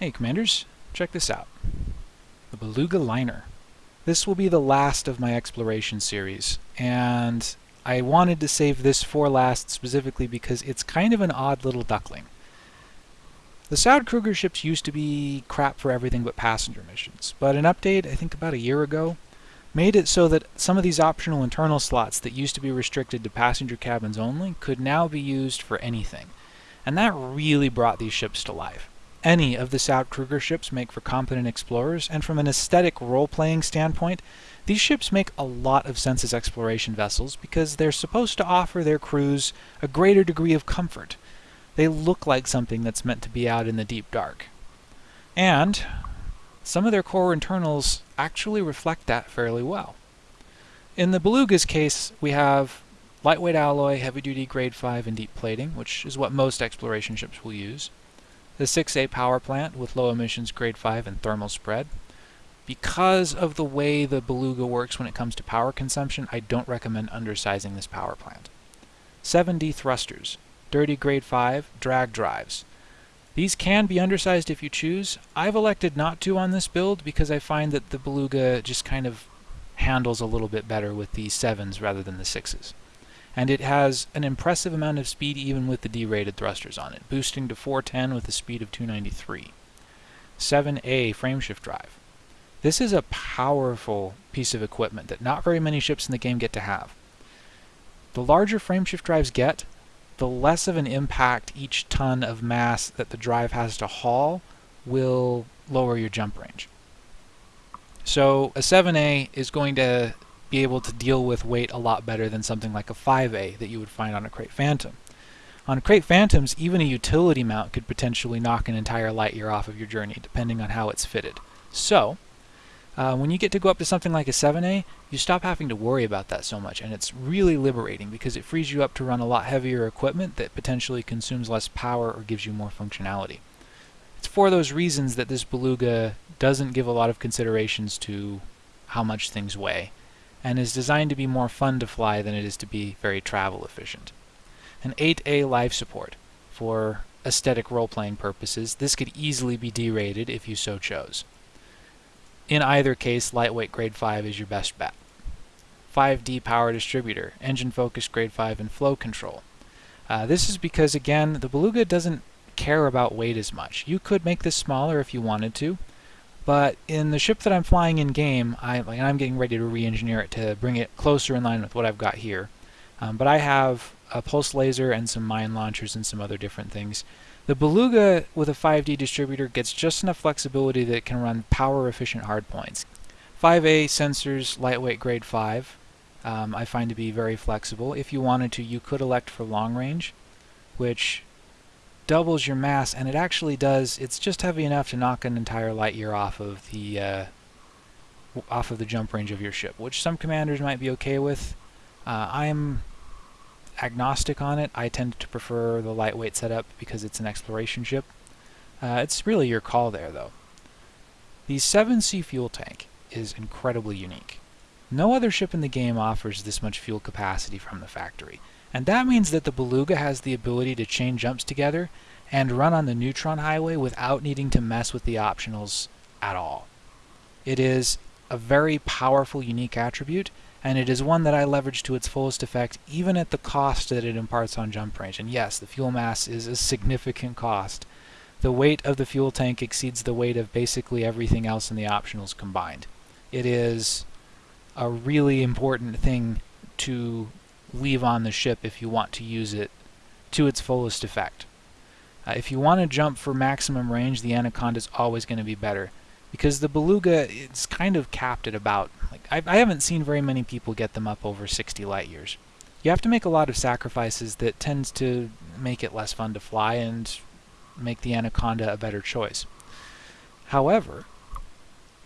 Hey Commanders, check this out. The Beluga Liner. This will be the last of my exploration series, and I wanted to save this for last specifically because it's kind of an odd little duckling. The Saud Kruger ships used to be crap for everything but passenger missions, but an update, I think about a year ago, made it so that some of these optional internal slots that used to be restricted to passenger cabins only could now be used for anything. And that really brought these ships to life. Any of the Saud Kruger ships make for competent explorers, and from an aesthetic role-playing standpoint, these ships make a lot of sense as exploration vessels because they're supposed to offer their crews a greater degree of comfort. They look like something that's meant to be out in the deep dark. And some of their core internals actually reflect that fairly well. In the Beluga's case, we have lightweight alloy, heavy-duty grade 5, and deep plating, which is what most exploration ships will use the 6A power plant with low emissions grade 5 and thermal spread. Because of the way the Beluga works when it comes to power consumption, I don't recommend undersizing this power plant. 7D thrusters, dirty grade 5, drag drives. These can be undersized if you choose. I've elected not to on this build because I find that the Beluga just kind of handles a little bit better with the 7s rather than the 6s and it has an impressive amount of speed even with the derated thrusters on it, boosting to 410 with a speed of 293. 7A frameshift drive. This is a powerful piece of equipment that not very many ships in the game get to have. The larger frameshift drives get, the less of an impact each ton of mass that the drive has to haul will lower your jump range. So a 7A is going to be able to deal with weight a lot better than something like a 5A that you would find on a Krait Phantom. On Krait Phantoms, even a utility mount could potentially knock an entire light year off of your journey, depending on how it's fitted. So, uh, when you get to go up to something like a 7A, you stop having to worry about that so much, and it's really liberating because it frees you up to run a lot heavier equipment that potentially consumes less power or gives you more functionality. It's for those reasons that this Beluga doesn't give a lot of considerations to how much things weigh and is designed to be more fun to fly than it is to be very travel efficient. An 8A life support. For aesthetic role-playing purposes, this could easily be derated if you so chose. In either case, lightweight grade 5 is your best bet. 5D power distributor, engine focus grade 5 and flow control. Uh, this is because, again, the Beluga doesn't care about weight as much. You could make this smaller if you wanted to, but in the ship that I'm flying in game, I, like, I'm getting ready to re-engineer it to bring it closer in line with what I've got here. Um, but I have a pulse laser and some mine launchers and some other different things. The Beluga with a 5D distributor gets just enough flexibility that it can run power efficient hardpoints. 5A sensors, lightweight grade 5, um, I find to be very flexible. If you wanted to, you could elect for long range, which doubles your mass, and it actually does, it's just heavy enough to knock an entire light year off of the uh, off of the jump range of your ship, which some commanders might be okay with. Uh, I'm agnostic on it. I tend to prefer the lightweight setup because it's an exploration ship. Uh, it's really your call there, though. The 7C fuel tank is incredibly unique. No other ship in the game offers this much fuel capacity from the factory. And that means that the Beluga has the ability to chain jumps together and run on the neutron highway without needing to mess with the optionals at all. It is a very powerful, unique attribute, and it is one that I leverage to its fullest effect even at the cost that it imparts on jump range. And yes, the fuel mass is a significant cost. The weight of the fuel tank exceeds the weight of basically everything else in the optionals combined. It is a really important thing to leave on the ship if you want to use it to its fullest effect. Uh, if you want to jump for maximum range, the Anaconda is always going to be better. Because the Beluga is kind of capped at about, like I, I haven't seen very many people get them up over 60 light years. You have to make a lot of sacrifices that tends to make it less fun to fly and make the Anaconda a better choice. However,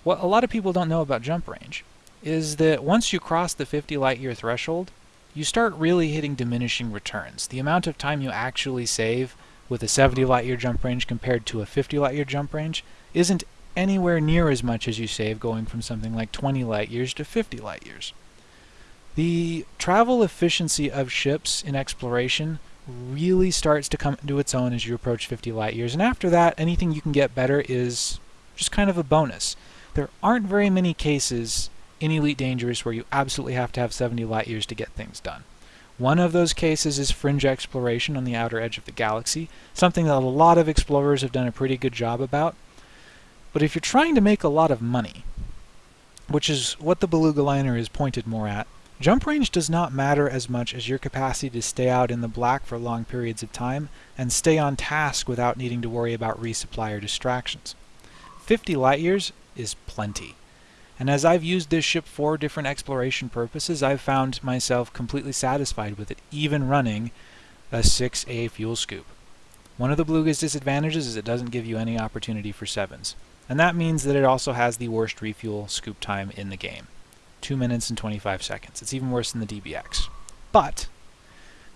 what a lot of people don't know about jump range is that once you cross the 50 light year threshold, you start really hitting diminishing returns. The amount of time you actually save with a 70 light year jump range compared to a 50 light year jump range isn't anywhere near as much as you save going from something like 20 light years to 50 light years. The travel efficiency of ships in exploration really starts to come into its own as you approach 50 light years. And after that, anything you can get better is just kind of a bonus. There aren't very many cases in Elite Dangerous where you absolutely have to have 70 light years to get things done. One of those cases is fringe exploration on the outer edge of the galaxy, something that a lot of explorers have done a pretty good job about. But if you're trying to make a lot of money, which is what the Beluga liner is pointed more at, jump range does not matter as much as your capacity to stay out in the black for long periods of time and stay on task without needing to worry about resupply or distractions. 50 light years is plenty. And as I've used this ship for different exploration purposes, I've found myself completely satisfied with it, even running a 6A fuel scoop. One of the Beluga's disadvantages is it doesn't give you any opportunity for 7s. And that means that it also has the worst refuel scoop time in the game. 2 minutes and 25 seconds. It's even worse than the DBX. But,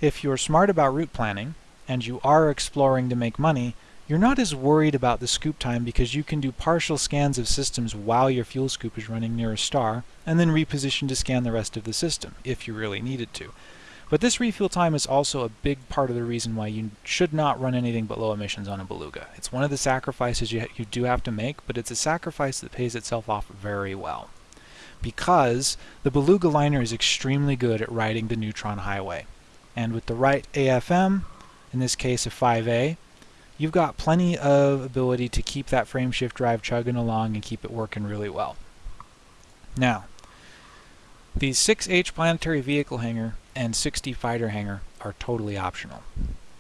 if you're smart about route planning, and you are exploring to make money, you're not as worried about the scoop time because you can do partial scans of systems while your fuel scoop is running near a star, and then reposition to scan the rest of the system, if you really needed to. But this refuel time is also a big part of the reason why you should not run anything but low emissions on a Beluga. It's one of the sacrifices you, you do have to make, but it's a sacrifice that pays itself off very well. Because the Beluga liner is extremely good at riding the neutron highway. And with the right AFM, in this case a 5A, you've got plenty of ability to keep that frameshift drive chugging along and keep it working really well. Now, the 6H planetary vehicle hangar and 6D fighter hangar are totally optional.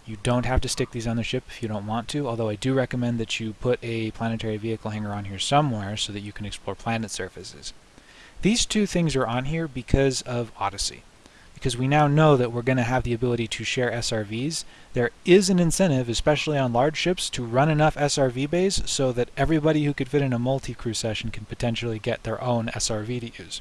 You don't have to stick these on the ship if you don't want to, although I do recommend that you put a planetary vehicle hangar on here somewhere so that you can explore planet surfaces. These two things are on here because of Odyssey because we now know that we're going to have the ability to share SRVs, there is an incentive, especially on large ships, to run enough SRV bays so that everybody who could fit in a multi-crew session can potentially get their own SRV to use.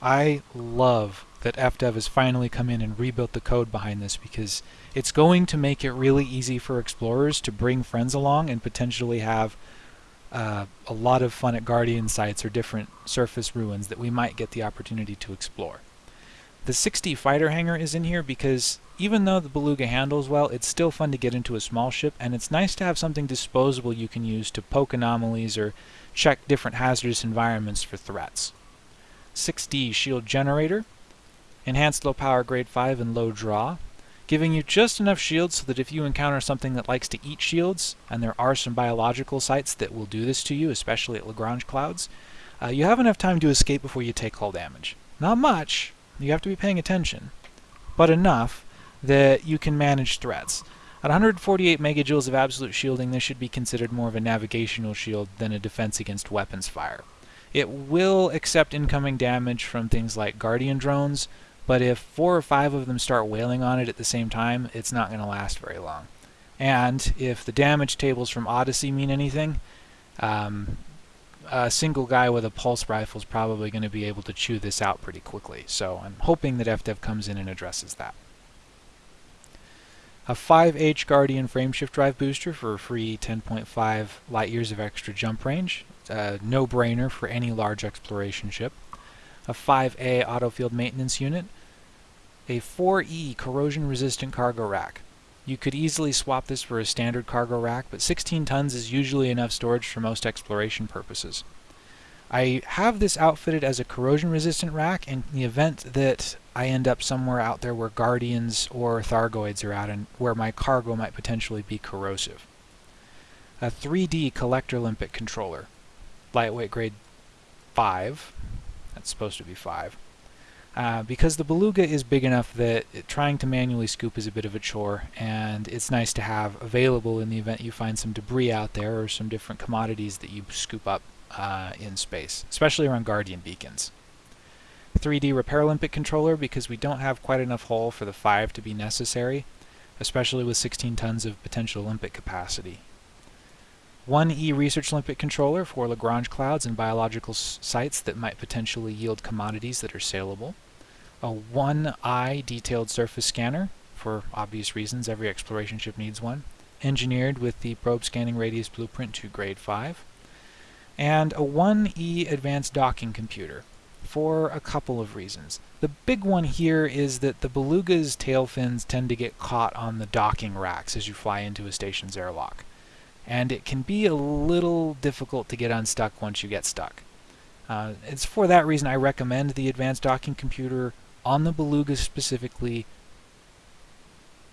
I love that FDev has finally come in and rebuilt the code behind this because it's going to make it really easy for explorers to bring friends along and potentially have uh, a lot of fun at Guardian sites or different surface ruins that we might get the opportunity to explore. The 6D fighter hangar is in here because even though the Beluga handles well, it's still fun to get into a small ship, and it's nice to have something disposable you can use to poke anomalies or check different hazardous environments for threats. 6D shield generator, enhanced low power grade 5 and low draw, giving you just enough shields so that if you encounter something that likes to eat shields, and there are some biological sites that will do this to you, especially at Lagrange clouds, uh, you have enough time to escape before you take hull damage. Not much, you have to be paying attention, but enough that you can manage threats. At 148 megajoules of absolute shielding, this should be considered more of a navigational shield than a defense against weapons fire. It will accept incoming damage from things like Guardian drones, but if four or five of them start wailing on it at the same time, it's not going to last very long. And if the damage tables from Odyssey mean anything, um, a single guy with a pulse rifle is probably going to be able to chew this out pretty quickly. So I'm hoping that FDev comes in and addresses that. A 5H Guardian frameshift drive booster for a free 10.5 light years of extra jump range. No-brainer for any large exploration ship. A 5A auto field maintenance unit. A 4E corrosion-resistant cargo rack. You could easily swap this for a standard cargo rack, but 16 tons is usually enough storage for most exploration purposes. I have this outfitted as a corrosion resistant rack in the event that I end up somewhere out there where guardians or thargoids are at and where my cargo might potentially be corrosive. A 3D collector limpet controller, lightweight grade 5, that's supposed to be 5, uh, because the beluga is big enough that trying to manually scoop is a bit of a chore, and it's nice to have available in the event you find some debris out there or some different commodities that you scoop up uh, in space, especially around Guardian beacons. 3D repair limpet controller because we don't have quite enough hull for the 5 to be necessary, especially with 16 tons of potential limpet capacity. 1E research limpet controller for Lagrange clouds and biological sites that might potentially yield commodities that are saleable a one-eye detailed surface scanner, for obvious reasons, every exploration ship needs one, engineered with the probe scanning radius blueprint to grade 5, and a 1E advanced docking computer. for a couple of reasons. The big one here is that the Beluga's tail fins tend to get caught on the docking racks as you fly into a station's airlock. And it can be a little difficult to get unstuck once you get stuck. Uh, it's for that reason I recommend the advanced docking computer on the Beluga specifically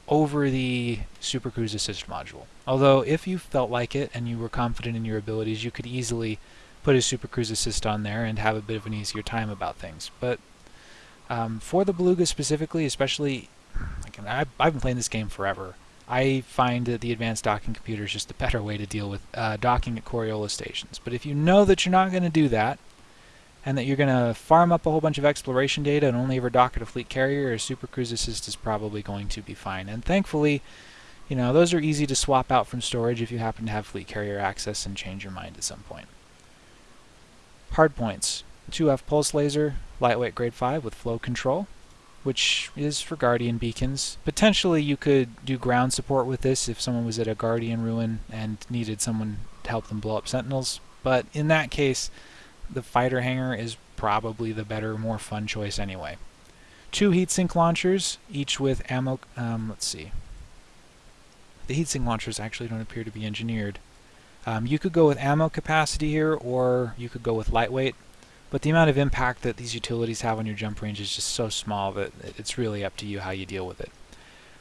over the Super Cruise Assist module. Although if you felt like it and you were confident in your abilities, you could easily put a Super Cruise Assist on there and have a bit of an easier time about things. But um, for the Beluga specifically, especially, like, I've, I've been playing this game forever. I find that the advanced docking computer is just a better way to deal with uh, docking at Coriolis stations. But if you know that you're not going to do that, and that you're going to farm up a whole bunch of exploration data and only ever dock at a fleet carrier, a Super Cruise Assist is probably going to be fine. And thankfully, you know, those are easy to swap out from storage if you happen to have fleet carrier access and change your mind at some point. Hard points. 2F pulse laser, lightweight grade 5 with flow control, which is for Guardian beacons. Potentially you could do ground support with this if someone was at a Guardian ruin and needed someone to help them blow up sentinels, but in that case, the fighter hangar is probably the better, more fun choice anyway. Two heatsink launchers, each with ammo, um, let's see. The heatsink launchers actually don't appear to be engineered. Um, you could go with ammo capacity here, or you could go with lightweight, but the amount of impact that these utilities have on your jump range is just so small that it's really up to you how you deal with it.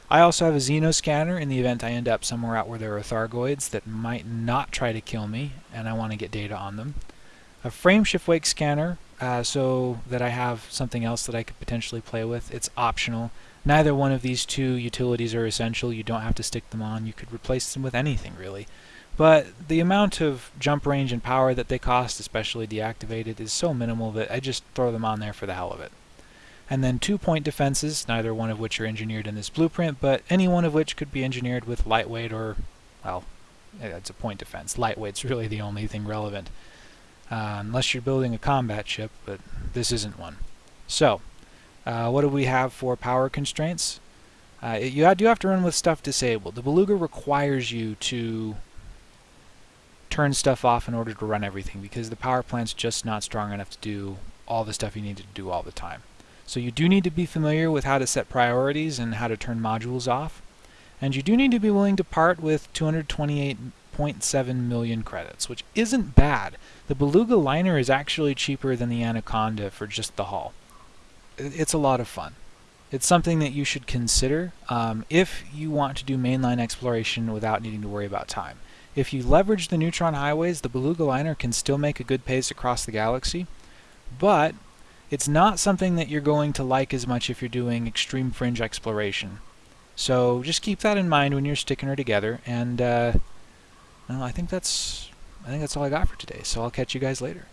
I also have a Xeno scanner in the event I end up somewhere out where there are Thargoids that might not try to kill me, and I want to get data on them a frame shift wake scanner uh, so that I have something else that I could potentially play with. It's optional. Neither one of these two utilities are essential. You don't have to stick them on. You could replace them with anything really. But the amount of jump range and power that they cost, especially deactivated, is so minimal that I just throw them on there for the hell of it. And then two point defenses, neither one of which are engineered in this blueprint, but any one of which could be engineered with lightweight or, well, it's a point defense. Lightweight's really the only thing relevant uh, unless you're building a combat ship, but this isn't one. So, uh, what do we have for power constraints? Uh, you do have to run with stuff disabled. The Beluga requires you to turn stuff off in order to run everything because the power plant's just not strong enough to do all the stuff you need to do all the time. So you do need to be familiar with how to set priorities and how to turn modules off. And you do need to be willing to part with 228.7 million credits, which isn't bad. The Beluga liner is actually cheaper than the Anaconda for just the hull. It's a lot of fun. It's something that you should consider um, if you want to do mainline exploration without needing to worry about time. If you leverage the neutron highways, the Beluga liner can still make a good pace across the galaxy, but it's not something that you're going to like as much if you're doing extreme fringe exploration. So just keep that in mind when you're sticking her together, and uh, well, I think that's I think that's all I got for today. So I'll catch you guys later.